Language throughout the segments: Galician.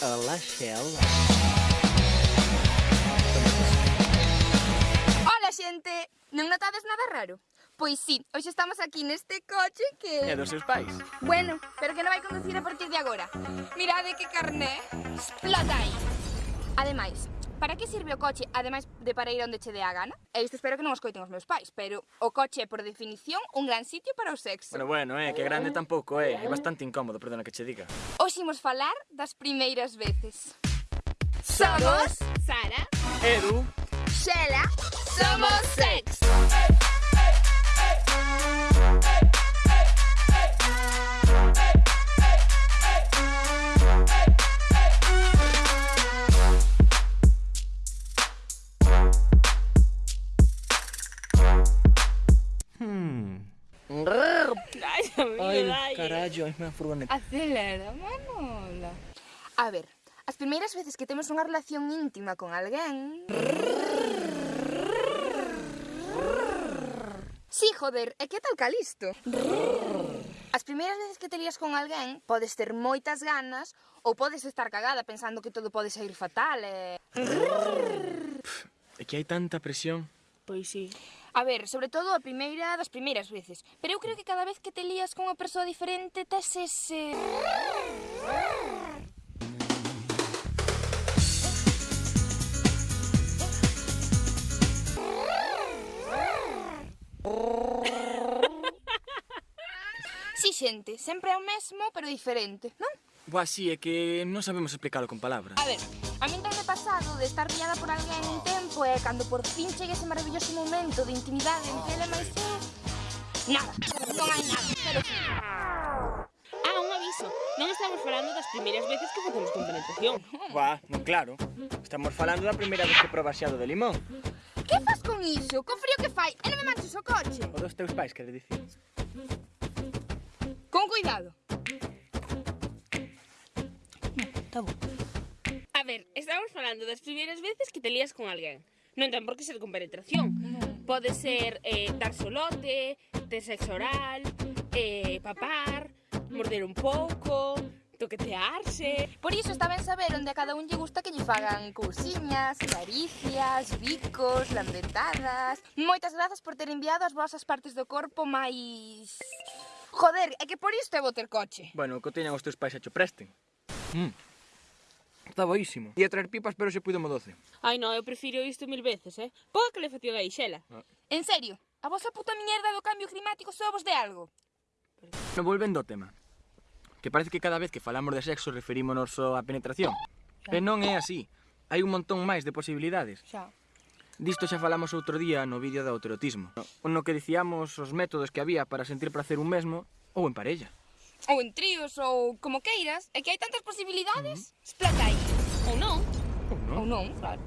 Ela xela. Hola, xente! Non notades nada raro? Pois sí, hoxe estamos aquí neste coche que... É dos seus pais. Bueno, pero que non vai conducir a partir de agora. Mirade que carné explota aí. Ademais, Para que sirve o coche, ademais de para ir onde che dé a gana? E isto espero que non os coiten os meus pais, pero o coche é por definición un gran sitio para o sexo. Bueno, bueno, eh, que grande tampouco é, eh, é bastante incómodo, perdona que che diga. Hoxe imos falar das primeiras veces. Somos Sara, Edu, Xela, Somos Sex. na furgoneta. Acelera, Manola. A ver, as primeiras veces que temos unha relación íntima con alguén... Sí, joder, e que tal Calisto? As primeiras veces que te lías con alguén podes ter moitas ganas ou podes estar cagada pensando que todo pode sair fatal eh. e... É que hai tanta presión. Pois sí. A ver, sobre todo a primeira das primeiras veces. Pero eu creo que cada vez que te lías con unha persoa diferente, tes ese... Si, sí, xente, sempre é o mesmo, pero diferente, non? Boa, si, sí, é que non sabemos explicarlo con palabras. A ver, A min me pasado de estar pillada por alguén un tempo eh, e cando por fin chegue ese maravilloso momento de intimidade entre ela máis eu, nada, non hai nada, pero... Ah, un aviso, non estamos falando das primeiras veces que facemos con penetración. Bah, non claro, estamos falando da primeira vez que probas xado de limón. Que fas con iso? Con frío que fai? E non me manches o coche? O dos teus pais, quere dicir. Con cuidado. No, tá bom estamos falando das primeiras veces que te lías con alguén. Non ten por que ser con penetración. Pode ser eh, dar solote, ter sexo oral, eh, papar, morder un pouco, toquetearse. Por iso está ben saber onde a cada un lle gusta que lle fagan cousiñas, caricias, bicos, lambetadas. Moitas grazas por ter enviado as vosas partes do corpo máis Joder, é que por isto é boter coche. Bueno, que teñan os teus pais a cho presten. Mm. Está boísimo. Ia traer pipas, pero se puido mo doce. Ai, non, eu prefiro isto mil veces, eh? Poca que le fatiguei, xela. Ah. En serio, a vosa puta mierda do cambio climático só vos de algo. Non volvendo ao tema. Que parece que cada vez que falamos de sexo referímonos só á penetración. Xa. E non é así. Hai un montón máis de posibilidades. Xa. Disto xa falamos outro día no vídeo do autoerotismo. no que dicíamos os métodos que había para sentir placer un mesmo ou en parella. Ou en tríos, ou como queiras, é que hai tantas posibilidades, uh -huh. Ou non. Ou non, Ou non claro.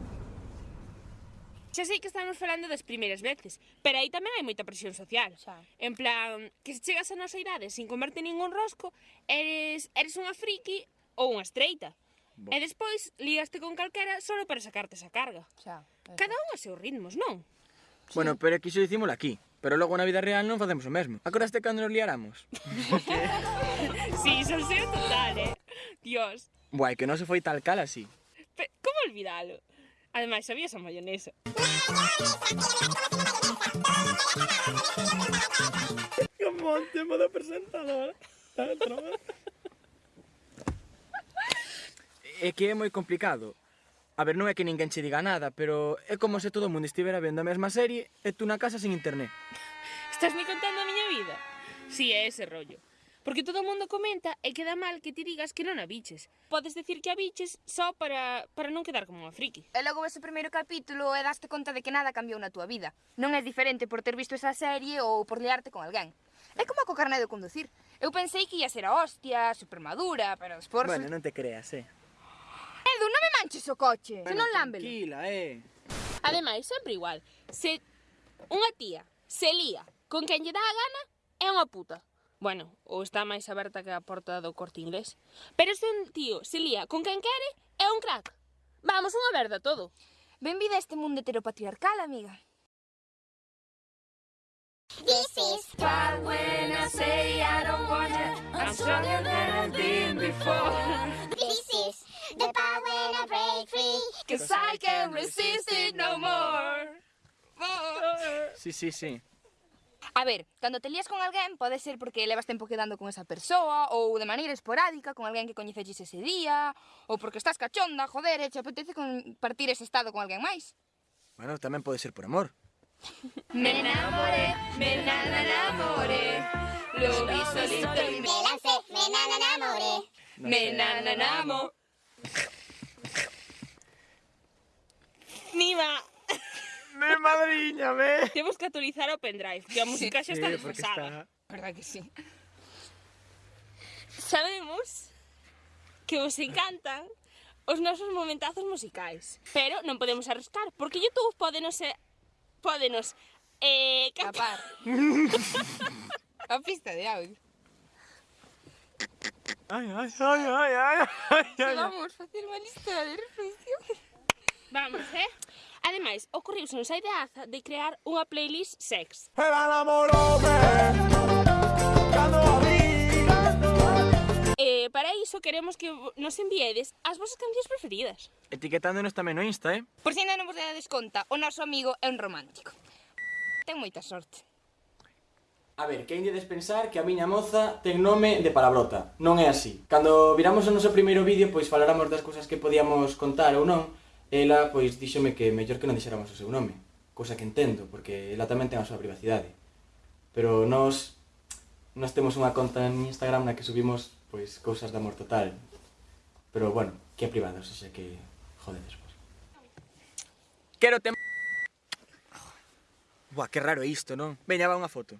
Xa sei que estamos falando das primeiras veces, pero aí tamén hai moita presión social. Xa. En plan, que se chegas a nosa idade sin comerte ningún rosco, eres, eres unha friki ou unha estreita. Bo. E despois ligaste con calquera só para sacarte esa carga. Xa. Eso. Cada un a seus ritmos, non? Sí. Bueno, pero que iso dicímolo aquí. Pero logo na vida real non facemos o mesmo. Acordaste cando nos liáramos? sí, son seu total, eh? Dios. Buai, que non se foi tal cal así. Pe, como olvidalo? Ademais, sabía esa mayonesa. Que o tema da presentadora. é que é moi complicado. A ver, non é que ninguén che diga nada, pero é como se todo o mundo estivera vendo a mesma serie e tú na casa sin internet. Estás me contando a miña vida? Si, sí, é ese rollo. Porque todo o mundo comenta e queda mal que ti digas que non a biches. Podes decir que a biches só para, para non quedar como unha friki. E logo ves o primeiro capítulo e daste conta de que nada cambiou na túa vida. Non é diferente por ter visto esa serie ou por liarte con alguén. É como co carné de conducir. Eu pensei que ia ser a hostia, supermadura, pero despois... Bueno, non te creas, eh. Edu, non me manches o coche, bueno, se non lámbelo. Tranquila, eh. Ademais, sempre igual. Se unha tía se lía con quen lle dá a gana, é unha puta. Bueno, ou está máis aberta que a porta do corte inglés. Pero se un tío se lía con quen quere é un crack. Vamos, unha verda todo. Benvida a este mundo heteropatriarcal, amiga. This is But when I say I don't want it, I'm stronger than I've been before This is the power I break free Cause I can't resist it no more. Sí, sí, sí A ver, cando te lías con alguén pode ser porque levas tempo quedando con esa persoa ou de maneira esporádica con alguén que coñeceches ese día ou porque estás cachonda, joder, e te apetece compartir ese estado con alguén máis. Bueno, tamén pode ser por amor. me enamoré, me enamoré Lo vi solito y me lancé, me enamoré Me enamoré Nima. Me madriñame. Temos que actualizar o pendrive, que a música xa está desfasada. Verdad que sí. Sabemos que vos encantan os nosos momentazos musicais, pero non podemos arriscar, porque YouTube podenos e... podenos eh, eh capar. a pista de audio. Ai, ai, ai, ai, ai, ay, ay. Vamos facer unha lista de reproducción. Vamos, eh? Ademais, ocorriuse nos a ideaza de crear unha playlist sex. Era namorome Cando Eh, para iso queremos que nos enviedes as vosas cancións preferidas. Etiquetándonos tamén no Insta, eh? Por si ainda non vos dades conta, o noso amigo é un romántico. Ten moita sorte. A ver, que hai de pensar que a miña moza ten nome de palabrota. Non é así. Cando viramos o noso primeiro vídeo, pois falaramos das cousas que podíamos contar ou non, ela pois díxome que mellor que non dixéramos o seu nome, cousa que entendo, porque ela tamén ten a súa privacidade. Pero nós, nós temos unha conta en Instagram na que subimos pois cousas de amor total. Pero bueno, que é privado, o sea que jodedes vos. Quero te... Buah, que raro é isto, non? Veña, va unha foto.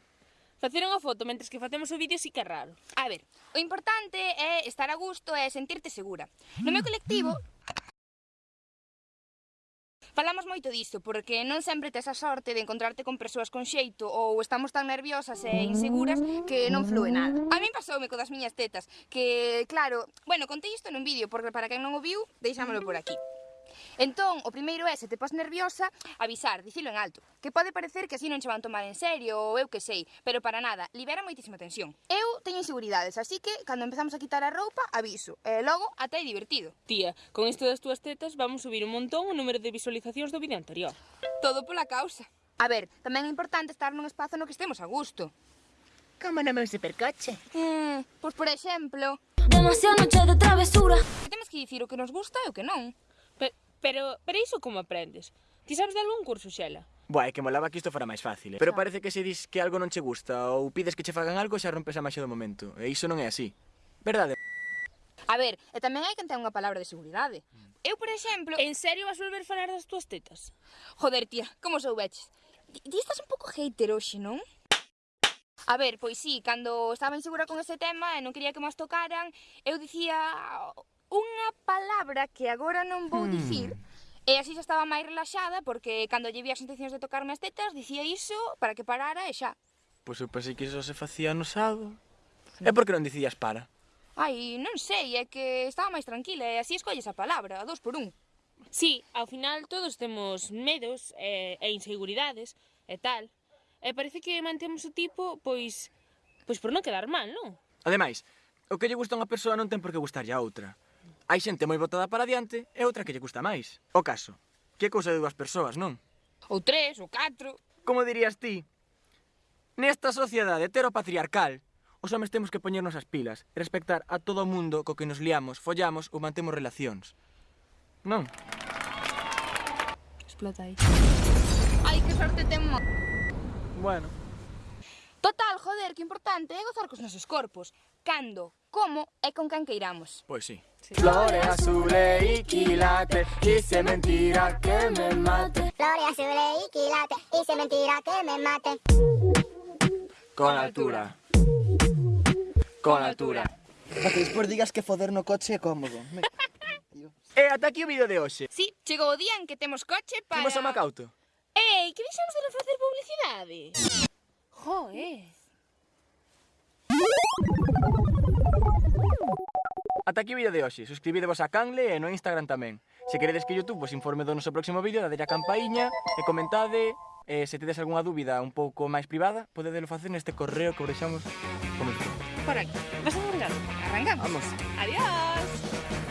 Facer unha foto mentres que facemos o vídeo si que é raro. A ver, o importante é estar a gusto e sentirte segura. No meu colectivo Falamos moito disto, porque non sempre tes a sorte de encontrarte con persoas con xeito ou estamos tan nerviosas e inseguras que non flúe nada. A min pasoume co das miñas tetas, que claro, bueno, contei isto nun vídeo, porque para quen non o viu, deixámolo por aquí. Entón, o primeiro é, se te pos nerviosa, avisar, dicilo en alto. Que pode parecer que así non che van tomar en serio ou eu que sei, pero para nada, libera moitísima tensión. Eu teño inseguridades, así que, cando empezamos a quitar a roupa, aviso. E logo, ata é divertido. Tía, con isto das túas tetas vamos subir un montón o número de visualizacións do vídeo anterior. Todo pola causa. A ver, tamén é importante estar nun espazo no que estemos a gusto. Como no meu supercoche. Mm, pois por exemplo... Demasiada noche de travesura. Temos que dicir o que nos gusta e o que non. Pero, pero iso como aprendes? Ti sabes de algún curso, Xela? Buah, é que molaba que isto fora máis fácil, eh? pero ah. parece que se dis que algo non che gusta ou pides que che fagan algo xa rompes a máxia do momento, e iso non é así. Verdade? A ver, e tamén hai que ten unha palabra de seguridade. Mm. Eu, por exemplo, en serio vas volver a falar das túas tetas? Joder, tía, como soubeches? Ti estás un pouco hater hoxe, non? A ver, pois sí, cando estaba insegura con ese tema e non quería que más tocaran, eu dicía unha palabra que agora non vou hmm. dicir, E así xa estaba máis relaxada porque cando lle vi as intencións de tocarme as tetas dicía iso para que parara e xa. Pois eu pensei que iso se facía no sábado. E por que non dicías para? Ai, non sei, é que estaba máis tranquila e así escolles a palabra, a dos por un. Sí, ao final todos temos medos e, e inseguridades e tal. E parece que mantemos o tipo, pois, pois por non quedar mal, non? Ademais, o que lle gusta a unha persoa non ten por que gustarlle a outra. Hai xente moi botada para diante e outra que lle custa máis. O caso, que é cousa de dúas persoas, non? Ou tres, ou catro. Como dirías ti? Nesta sociedade heteropatriarcal, os homes temos que poñernos as pilas e respectar a todo o mundo co que nos liamos, follamos ou mantemos relacións. Non? Explota aí. Ai, que sorte temos. Bueno. Total, joder, que importante é gozar cos nosos corpos cando, como e con quen queiramos. Pois sí. sí. Flores azule y quilate, hice mentira que me mate. Flores azule y quilate, hice mentira que me mate. Con altura. Con altura. Para que despois digas que foder no coche é cómodo. e eh, ata aquí o vídeo de hoxe. Sí, chegou o día en que temos coche para... Imos a Macauto. Ei, que deixamos de facer publicidade? Jo, eh. Ata aquí o vídeo de hoxe. Suscribidevos a Canle e no Instagram tamén. Se queredes que Youtube vos informe do noso próximo vídeo, dadelle a campaíña e comentade. E se tedes algunha dúbida un pouco máis privada, podedelo facer neste correo que vos deixamos comentado. Por aquí. Vas a arrancar. Arrancamos. Vamos. Adiós.